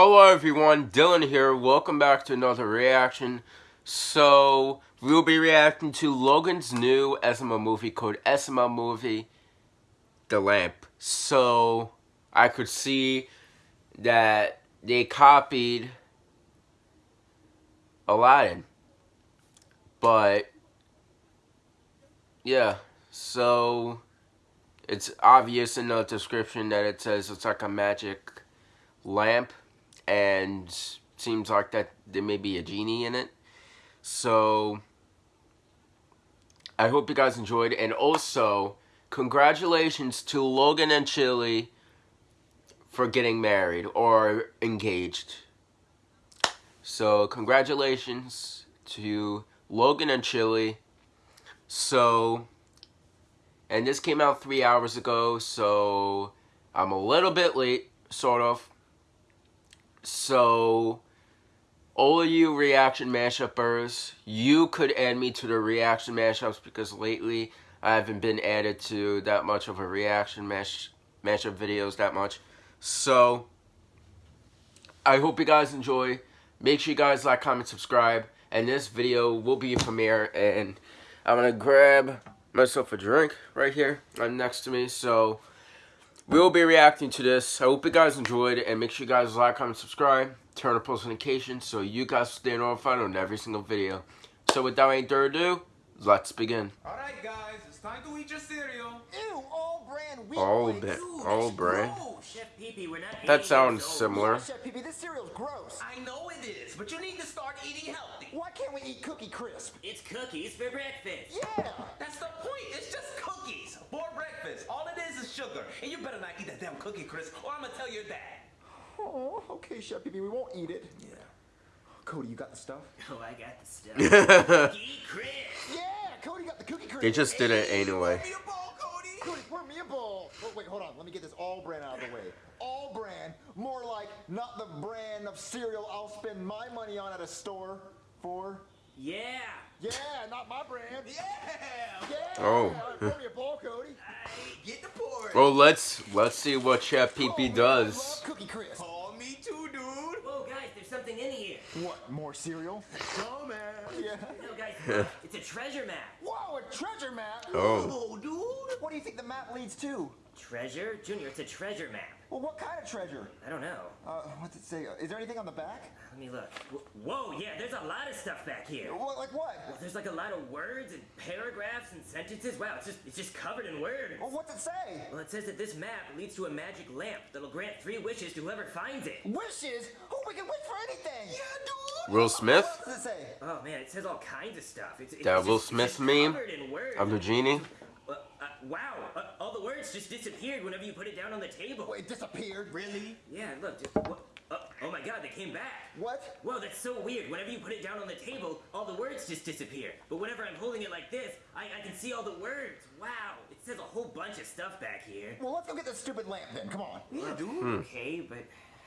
Hello everyone, Dylan here. Welcome back to another reaction. So, we'll be reacting to Logan's new SML movie called SML Movie The Lamp. So, I could see that they copied Aladdin. But, yeah, so it's obvious in the description that it says it's like a magic lamp and seems like that there may be a genie in it. So I hope you guys enjoyed, and also congratulations to Logan and Chili for getting married or engaged. So congratulations to Logan and Chili. So, and this came out three hours ago, so I'm a little bit late, sort of. So, all you reaction mashupers, you could add me to the reaction mashups because lately I haven't been added to that much of a reaction mash mashup videos that much. So, I hope you guys enjoy. Make sure you guys like, comment, subscribe. And this video will be a premiere. And I'm to grab myself a drink right here I'm next to me. So, we will be reacting to this. I hope you guys enjoyed and make sure you guys like, comment, subscribe, turn on post notifications so you guys stay notified on every single video. So without any further ado, let's begin. Alright guys, it's time to eat your cereal. Ew, all brand wheat All flakes. bit, Ooh, all that's brand. gross. Chef Pee Pee, we're not That 80 sounds years old. similar. Chef Pee Pee, this cereal's gross. I know it is, but you need to start eating healthy. Why can't we eat Cookie Crisp? It's cookies for breakfast. Yeah. That's the point. It's just cookies for breakfast. All it is is sugar. And you better not eat that damn cookie crisp or I'm gonna tell your dad. Oh, okay, Chef Pee Pee, we won't eat it. Yeah. Cody, you got the stuff? Oh, I got the stuff. Cookie crisp. Yeah, Cody got the Cookie Crisp. They just did it anyway. Pour me a bowl, Cody. Cody, pour me a bowl. Oh, wait, hold on. Let me get this All-Bran out of the way. All brand, more like not the brand of cereal I'll spend my money on at a store for. Yeah. Yeah, not my brand. Yeah. Yeah. Oh. All right, pour me a bowl, Cody. Get the pour. well, let's let's see what Chef Pee Oh, Pee man, does. Cookie Crisp. Pour me too, dude. Whoa, guys, there's something in here. What? More cereal? Oh, man. Yeah. No, guys, look, it's a treasure map. Whoa, a treasure map. Oh. Oh, dude. What do you think the map leads to? Treasure? Junior, it's a treasure map. Well, what kind of treasure? I don't know. Uh, what's it say? Is there anything on the back? Let me look. Whoa, yeah, there's a lot of stuff back here. What, like what? Well, there's like a lot of words and paragraphs and sentences. Wow, it's just it's just covered in words. Well, what's it say? Well, it says that this map leads to a magic lamp that'll grant three wishes to whoever finds it. Wishes? Oh, we can wish for anything. Yeah, dude. Will Smith? What does it say? Oh man, it says all kinds of stuff. It's, it's That just- Will it's Smith just meme covered in words. of the genie. Uh, uh, wow, uh, all the words just disappeared whenever you put it down on the table. Wait, it disappeared. Really? Yeah, look. Just, what, uh, oh my god, they came back. What? Whoa, that's so weird. Whenever you put it down on the table, all the words just disappear. But whenever I'm holding it like this, I, I can see all the words. Wow, it says a whole bunch of stuff back here. Well, let's go get this stupid lamp then. Come on. Yeah, dude. Hmm. Okay, but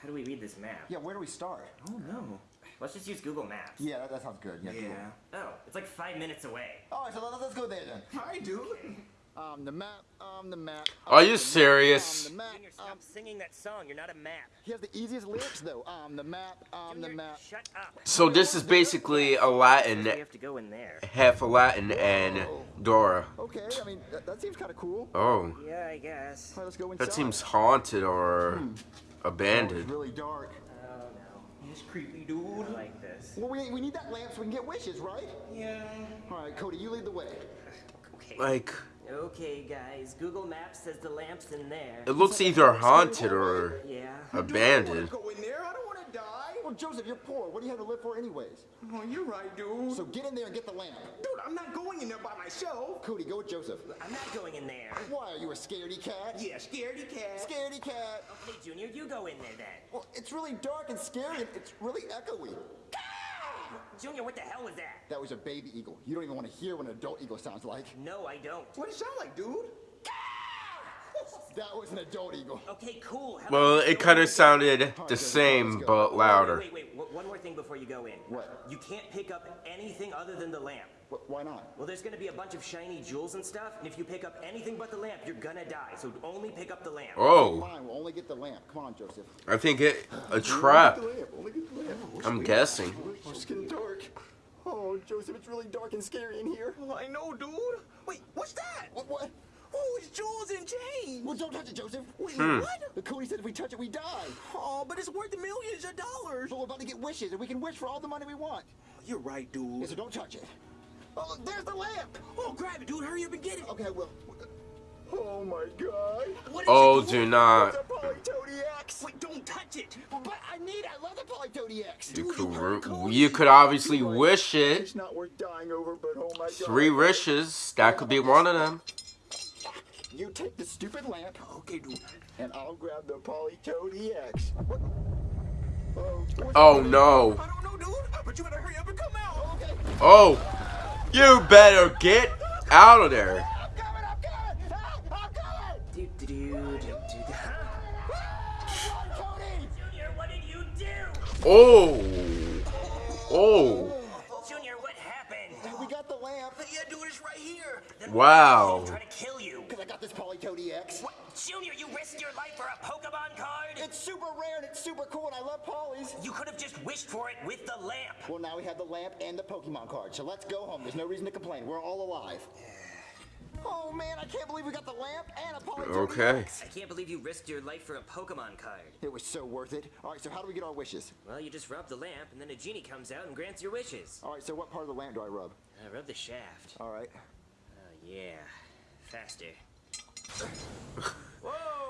how do we read this map? Yeah, where do we start? Oh no. Let's just use Google Maps. Yeah, that, that sounds good. Yeah. cool. Oh, it's like five minutes away. All right, so let, let's go there then. Hi, dude. Um, the map. Um, the map. Are you the map, serious? Um, the map. Junior, stop singing that song. You're not a map. he has the easiest lyrics though. Um, the map. Um, the Junior, map. shut up. So this is basically Aladdin, We have to go in there. half Aladdin and Dora. Okay, I mean that, that seems kind of cool. Oh, Yeah, I guess. All right, let's go inside. that seems haunted or Oh, it's abandoned. really dark. Oh no. It's creepy, dude. I like this. Well, we, we need that lamp so we can get wishes, right? Yeah. All right, Cody, you lead the way. Okay. Like, Okay, guys. Google Maps says the lamp's in there. it looks either haunted or Yeah. abandoned. Go in there. I don't want to die. Well, Joseph, you're poor. What do you have to live for, anyways? Oh, you're right, dude. So get in there and get the lamp. dude, I'm not going in there by myself. Cody, go with Joseph. I'm not going in there. Why are you a scaredy cat? Yeah, scaredy cat. Scaredy cat. Okay, Junior, you go in there then. Well, it's really dark and scary. and It's really echoey. Junior, what the hell was that? That was a baby eagle. You don't even want to hear what an adult eagle sounds like. No, I don't. What does it sound like, dude? That was an adult eagle. Okay, cool. How Well, it kind of sounded the good. same but louder. Wait, wait, wait. One more thing before you go in. What? You can't pick up anything other than the lamp. Wh- Why not? Well, there's gonna be a bunch of shiny jewels and stuff, and if you pick up anything but the lamp, you're gonna die. So only pick up the lamp. Oh, Fine, we'll only get the lamp. Come on, Joseph. I think it a trap. Only the lamp. Only get the lamp. I'm guessing. Oh, it's getting dark. Oh, Joseph, it's really dark and scary in here. Oh, I know, dude. Wait, what's that? What? What? Oh, it's jewels and chains. Well, don't touch it, Joseph. Wait, Hmm. what? The Cody said if we touch it, we die. Oh, but it's worth millions of dollars. So we're about to get wishes, and we can wish for all the money we want. You're right, Yeah, dude. so don't touch it. Oh, look, there's the lamp. Oh, grab it, dude. Hurry up and get it. Okay, I will. Oh my God. What is Oh, it, dude? do not. It's a Politoed EX. Wait, don't touch it. But I need. I love the Politoed EX. You Dude, you could, Cody. you could obviously wish it. It's not worth dying over, but oh my God. Three wishes. That could be one of them. You take the stupid lamp, Okay, dude. and I'll grab the Politoed EX. Oh, Oh no. I don't know, dude. But you better hurry up and come out. Okay. Oh, you better get out of there. I'm coming, I'm coming! I'm coming! Do, do, do, do, do. Huh? Cody! Junior, what did you do? Oh, oh, Junior, what happened? We got the lamp, Yeah, dude, it's right here. Then Wow. why did he try to kill you? because I got this Politoed EX. What? Junior, you risked your life for a Pokemon card? It's super rare and it's super cool, and I love Polys. You could have just wished for it with the lamp. Well, now we have the lamp and the Pokemon card, so let's go home. There's no reason to complain. We're all alive. Oh man, I can't believe we got the lamp and a Polytoady Okay. I can't believe you risked your life for a Pokemon card. It was so worth it. All right, so how do we get our wishes? Well, you just rub the lamp, and then a genie comes out and grants your wishes. All right, so what part of the lamp do I rub? Uh, rub the shaft. All right. Oh, yeah. Faster. Whoa,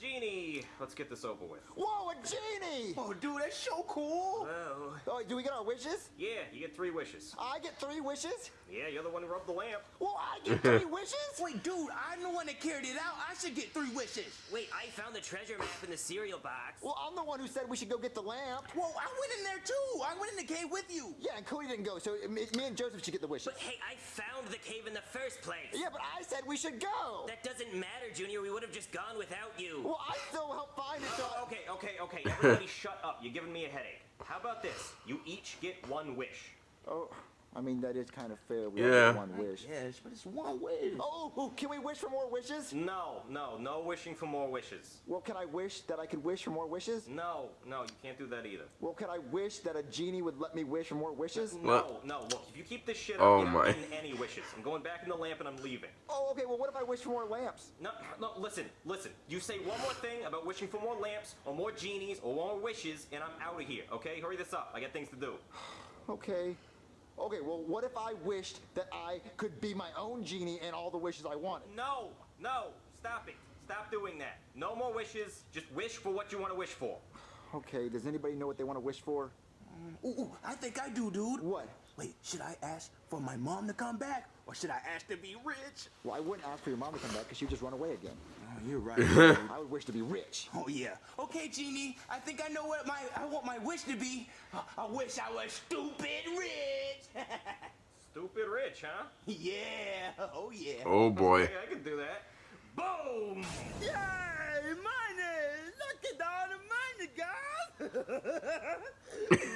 hey, a genie. Let's get this over with. Whoa, a genie! Oh, dude, that's so cool. Whoa. Oh, do we get our wishes? Yeah, you get three wishes. I get three wishes? Yeah, you're the one who rubbed the lamp. Well, I get three wishes? Wait, dude, I'm the one that carried it out. I should get three wishes. Wait, I found the treasure map in the cereal box. Well, I'm the one who said we should go get the lamp. Whoa, I went in there too. I went in the cave with you. Yeah, and Cody didn't go, so me, me and Joseph should get the wishes. But hey, I found the cave in the first place. Yeah, but I said we should go. That doesn't matter, Junior. We would have just gone without you. Well, I still helped find it. So Okay, okay, okay. Everybody shut up. You're giving me a headache. How about this? You each get one wish. Oh, I mean that is kind of fair. We Yeah. all one wish. Yes, but it's one wish. Oh, oh, can we wish for more wishes? No, no, no wishing for more wishes. Well, can I wish that I could wish for more wishes? No, no, you can't do that either. Well, can I wish that a genie would let me wish for more wishes? No, What? no, look, if you keep this shit oh up, Oh you're not getting any wishes. I'm going back in the lamp and I'm leaving. Oh, okay. Well, what if I wish for more lamps? No, no, listen, listen. You say one more thing about wishing for more lamps or more genies or more wishes, and I'm out of here, okay? Hurry this up. I got things to do. Okay. Okay. Well, what if I wished that I could be my own genie and all the wishes I wanted? No, no, stop it. Stop doing that. No more wishes. Just wish for what you want to wish for. Okay. Does anybody know what they want to wish for? Ooh, ooh, I think I do, dude. What? Wait, should I ask for my mom to come back, or should I ask to be rich? Well, I wouldn't ask for your mom to come back because she'd just run away again. Oh, you're right. I would wish to be rich. oh yeah. Okay, genie. I think I know what my I want my wish to be. I wish I was stupid rich. Stupid rich, huh? yeah. Oh yeah. oh boy. Okay, I can do that. Boom! Yay! Money! Look at all the money, guys!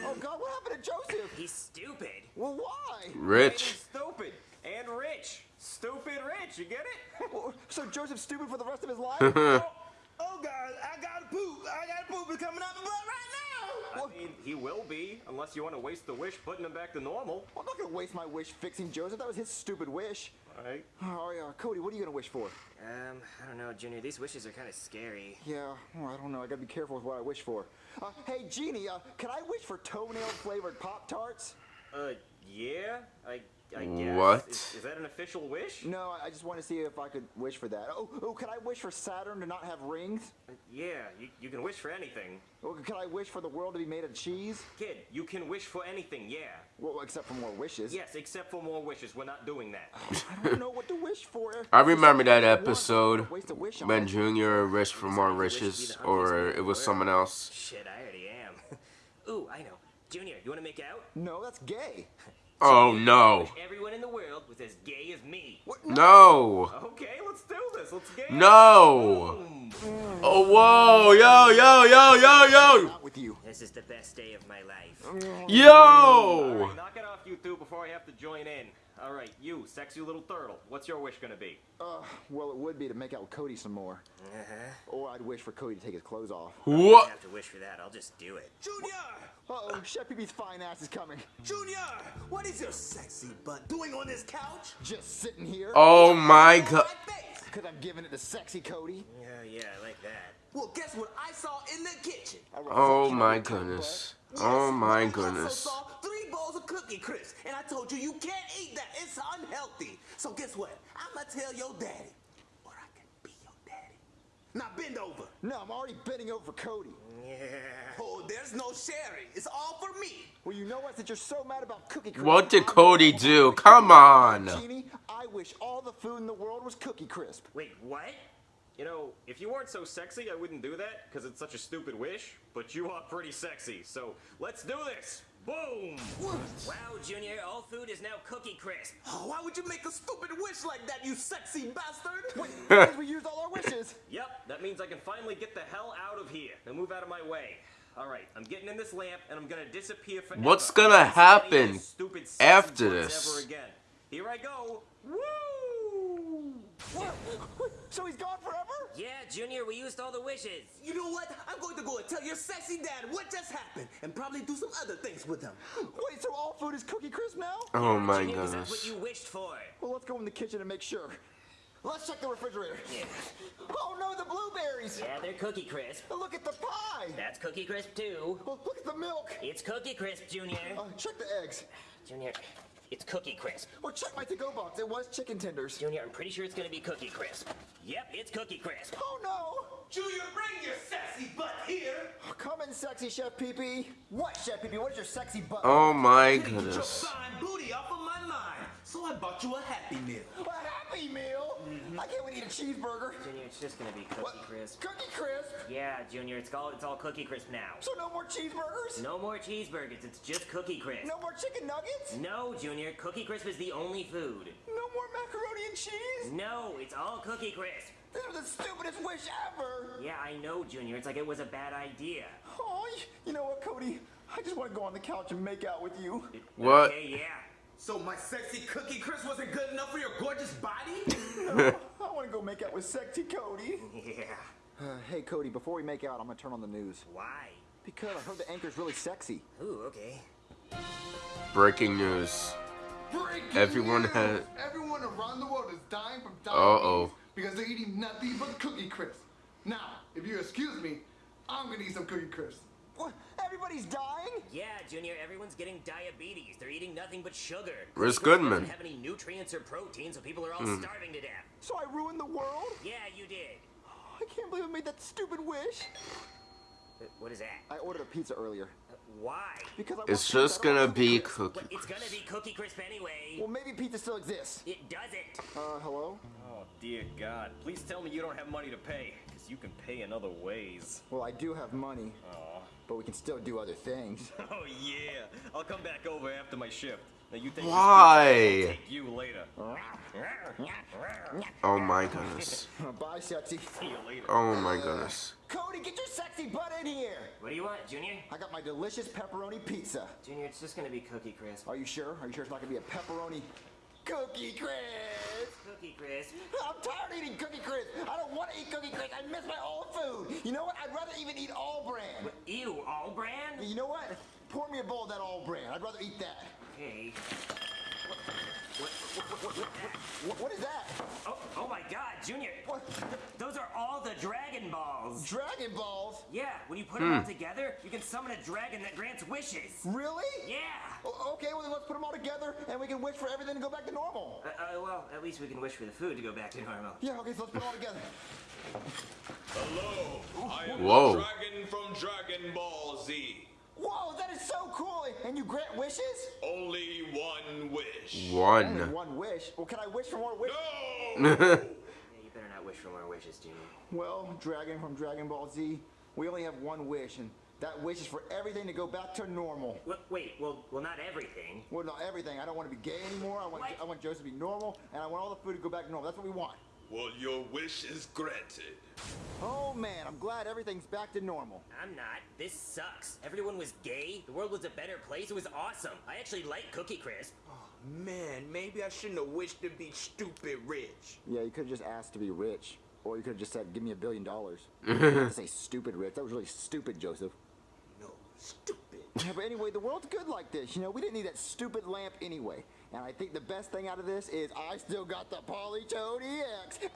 Oh God, what happened to Joseph? He's stupid. Well, why? Maybe Rich. stupid and rich. Stupid rich, you get it? Well, So Joseph's stupid for the rest of his life? oh, oh, guys, I got to poop. I got to poop. It's coming out my butt right now. I mean, he will be, unless you want to waste the wish putting him back to normal. I'm not gonna waste my wish fixing Joseph. That was his stupid wish. Alright. Oh yeah, Cody, what are you gonna wish for? Um, I don't know, Junior. These wishes are kind of scary. Yeah, well, I don't know. I gotta be careful with what I wish for. Uh, hey, Genie, uh, can I wish for toenail flavored Pop Tarts? Uh, yeah, I, I guess. What? Is, is that an official wish? No, I- I just want to see if I could wish for that. Oh, oh, can I wish for Saturn to not have rings? Uh, yeah, you, you can wish for anything. Oh, or can I wish for the world to be made of cheese? Kid, you can wish for anything, yeah. Well, except for more wishes. Yes, except for more wishes. We're not doing that. I don't know what to wish for. I remember that episode waste a wish on when. Junior wished for more Wish to be wishes, or hungriest man in it was someone else. Shit, I already am. Ooh, I know. Junior, you want to make out? No, that's gay. Oh no. Everyone in the world was as gay as me. No. Okay, let's do this. Let's get No. Oh, oh whoa, yo, yo, yo, yo, yo, Not with you. This is the best day of my life. Oh. Yo. right, knock it off, you two, before I have to join in. All right, you, sexy little turtle. What's your wish gonna be? Uh, well, it would be to make out with Cody some more. Uh-huh. Or I'd wish for Cody to take his clothes off. What? I don't have to wish for that. I'll just do it. Junior! Uh-oh, Chef Pee-Pee's fine ass is coming. Junior! What is your sexy butt doing on this couch? Just sitting here. Oh my god. my face. Because I'm giving it to sexy Cody. Yeah, yeah, I like that. Well, guess what I saw in the kitchen? Oh my on the top, goodness. Yes, Oh my goodness. Saw bowls of Cookie Crisp, and I told you you can't eat that. It's unhealthy. So guess what? I'ma tell your daddy, or I can be your daddy. Now bend over. No, I'm already bending over for Cody. Yeah. Oh, there's no sharing. It's all for me. Well, you know what? Since you're so mad about Cookie Crisp. What did Cody do? Come on. Genie, I wish all the food in the world was Cookie Crisp. Wait, what? You know, if you weren't so sexy, I wouldn't do that, because it's such a stupid wish, but you are pretty sexy, so let's do this! Boom! Wow, Junior, all food is now Cookie Crisp. Oh, why would you make a stupid wish like that, you sexy bastard? Because we used all our wishes. Yep, that means I can finally get the hell out of here. Now move out of my way. Alright, I'm getting in this lamp, and I'm gonna disappear forever. What's gonna Never see any happen stupid after this? Ever again. Here I go! Woo! What? So he's gone forever? Yeah, Junior, we used all the wishes. You know what? I'm going to go and tell your sexy dad what just happened, and probably do some other things with him. Wait, so all food is Cookie Crisp now? Oh my Junior, 'cause that's goodness. what you wished for. Well, let's go in the kitchen and make sure. Let's check the refrigerator. Yeah. Oh no, the blueberries! Yeah, they're Cookie Crisp. Look at the pie! That's Cookie Crisp too. Look, look at the milk! It's Cookie Crisp, Junior. Uh, check the eggs. Junior, it's Cookie Crisp. Well, check my to-go box. It was chicken tenders. Junior, I'm pretty sure it's gonna be Cookie Crisp. Yep, it's Cookie Crisp. Oh no! Junior, bring your sexy butt here. Oh, come in, sexy Chef Pee-Pee. What, Chef Pee-Pee? What is your sexy butt? Oh my Get your goodness. So I bought you a Happy Meal. A Happy Meal? Mm-hmm. I can't wait to eat a cheeseburger. Junior, it's just gonna be Cookie What? Crisp. Cookie Crisp? Yeah, Junior, it's all it's all Cookie Crisp now. So no more cheeseburgers? No more cheeseburgers, it's just Cookie Crisp. No more chicken nuggets? No, Junior, Cookie Crisp is the only food. No more macaroni and cheese? No, it's all Cookie Crisp. This was the stupidest wish ever. Yeah, I know, Junior. It's like it was a bad idea. Oh, you know what, Cody? I just want to go on the couch and make out with you. What? Okay, yeah. So my sexy Cookie Crisp wasn't good enough for your gorgeous body? No, I want to go make out with sexy Cody. Yeah. Uh, hey, Cody, before we make out, I'm going to turn on the news. Why? Because I heard the anchor's really sexy. Ooh, okay. Breaking news. Breaking Everyone news! had- Everyone around the world is dying from Uh-oh. diabetes because they're eating nothing but Cookie Crisp. Now, if you excuse me, I'm gonna eat some Cookie Crisp. What? Everybody's dying? Yeah, Junior, everyone's getting diabetes. They're eating nothing but sugar. Where's Cookie Crisp Goodman? doesn't have any nutrients or protein, so people are all Hmm. starving to death. So I ruined the world? Yeah, you did. I can't believe I made that stupid wish. Uh, What is that? I ordered a pizza earlier. Uh, Why? Because I It's just I gonna be Crisp. cookie. But it's gonna be Cookie Crisp anyway. Well, maybe pizza still exists. It doesn't. Uh, hello? Oh dear God, please tell me you don't have money to pay, because you can pay in other ways. Well, I do have money, Aw. But we can still do other things. Oh yeah, I'll come back over after my shift. Now you think Why? This pizza, I'll take you later. Oh my goodness. Bye, sexy. See you later. Oh my goodness. Cody, get your sexy butt in here. What do you want, Junior? I got my delicious pepperoni pizza. Junior, it's just gonna be Cookie Crisp. Are you sure? Are you sure it's not gonna be a pepperoni cookie crisp? Cookie Crisp. I'm tired of eating cookie crisp. I don't want to eat cookie crisp. I miss my old food. You know what? I'd rather even eat All-Bran. Ew, All-Bran? You know what? Pour me a bowl of that All-Bran. I'd rather eat that. Okay. What, what is that? Oh, oh my God, Junior. What? Those are all the Dragon Balls. Dragon balls? Yeah, when you put them all together, you can summon a dragon that grants wishes. Really? Yeah. O- Okay, well then let's put them all together and we can wish for everything to go back to normal. Uh, uh, well, at least we can wish for the food to go back to normal. Yeah, okay, so let's put them all together. Hello, I am Whoa. dragon from Dragon Ball Z. Whoa, that is so cool! And you grant wishes? Only one wish. Only One. one wish. Well, can I wish for more wishes? No! Yeah, you better not wish for more wishes, Junior. Well, Dragon from Dragon Ball Z, we only have one wish, and That wish is for everything to go back to normal. Wait, wait, well, well, not everything. Well, not everything. I don't want to be gay anymore. I want, What? I want Joseph to be normal, and I want all the food to go back to normal. That's what we want. Well, your wish is granted. Oh man, I'm glad everything's back to normal. I'm not. This sucks. Everyone was gay. The world was a better place. It was awesome. I actually like Cookie Crisp. Oh man, maybe I shouldn't have wished to be stupid rich. Yeah, you could have just asked to be rich, or you could have just said, "Give me a billion dollars." You didn't have to say stupid rich. That was really stupid, Joseph. No, stupid. Yeah, but anyway, the world's good like this. You know, we didn't need that stupid lamp anyway. And I think the best thing out of this is I still got the Politoed EX.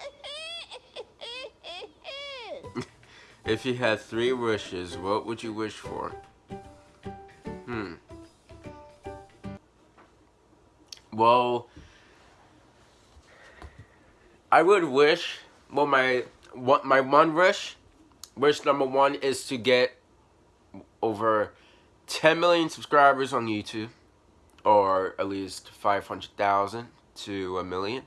If you had three wishes, what would you wish for? Hmm. Well, I would wish. Well, my what my one wish, wish number one is to get over 10 million subscribers on YouTube, or at least 500,000 to a million.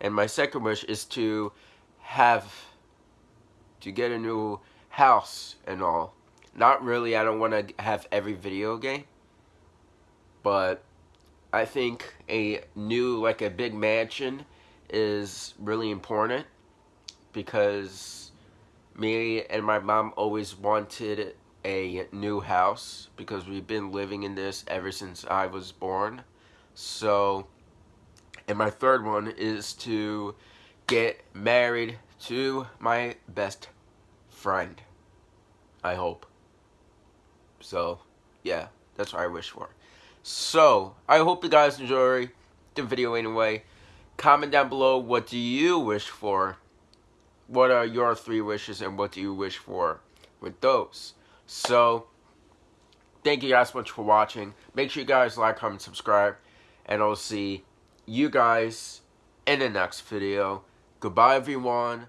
And my second wish is to have to get a new house and all. Not really, I don't want to have every video game. But I think a new, like a big mansion is really important. Because me and my mom always wanted a new house. Because we've been living in this ever since I was born. So, and my third one is to get married to my best friend. I hope. So, yeah, that's what I wish for. So, I hope you guys enjoy the video anyway. Comment down below what do you wish for? What are your three wishes and what do you wish for with those? So, thank you guys so much for watching. Make sure you guys like, comment, subscribe. And I'll see you guys in the next video. Goodbye, everyone.